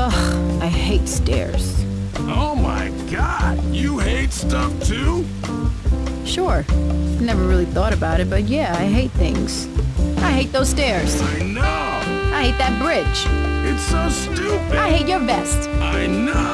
Ugh, I hate stairs. Oh my god, you hate stuff too? Sure. Never really thought about it, but yeah, I hate things. I hate those stairs. I know. I hate that bridge. It's so stupid. I hate your vest. I know.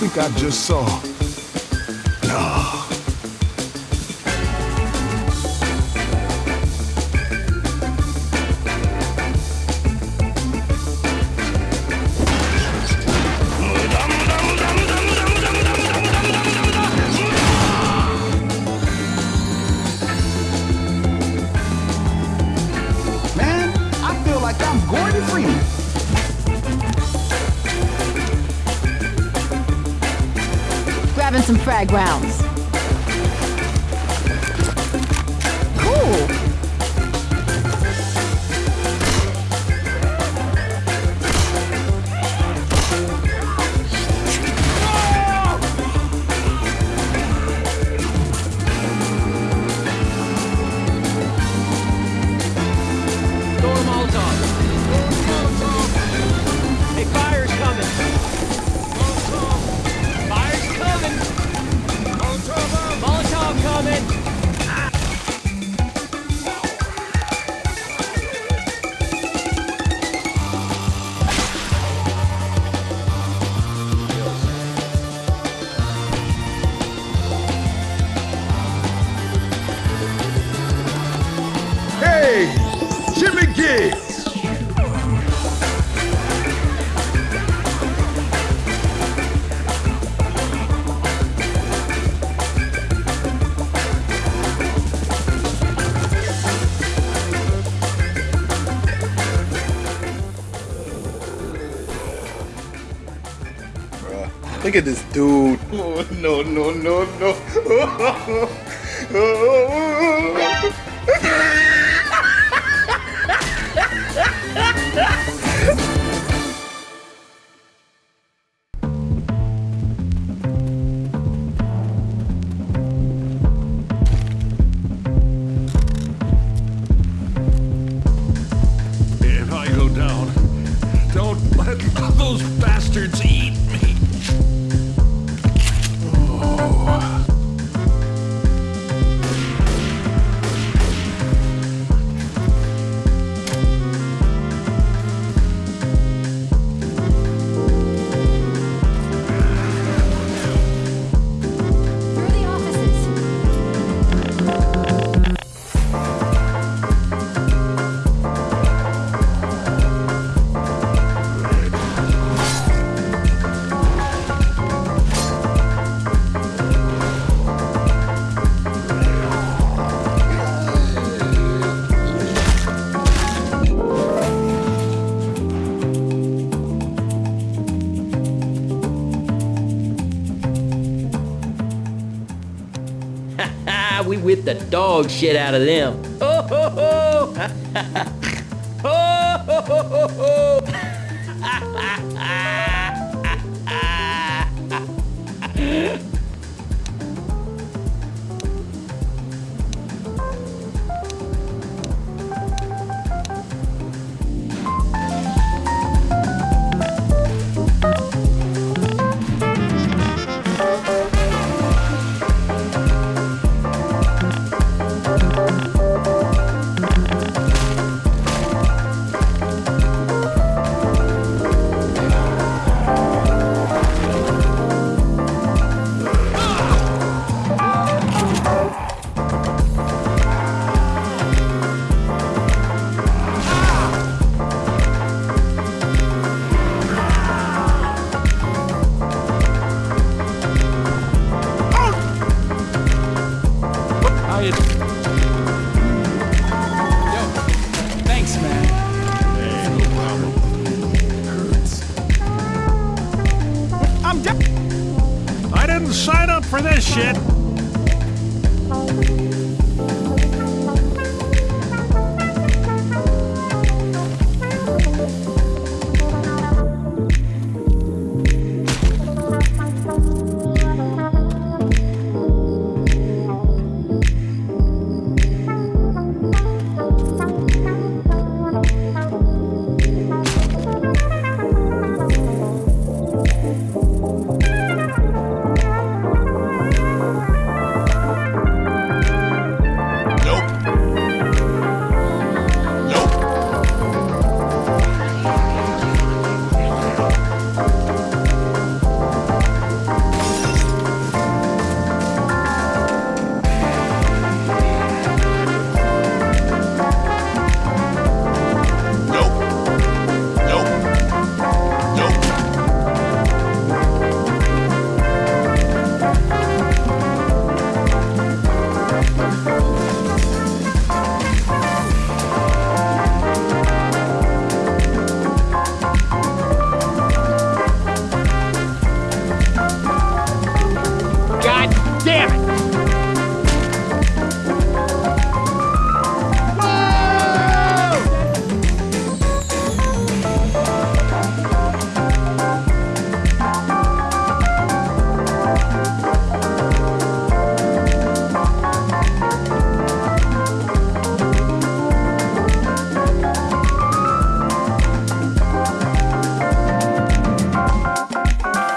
think I just saw Ground. Look at this dude. Oh, no, no, no, no. If we whipped the dog shit out of them. Oh, ho, ho. for this shit.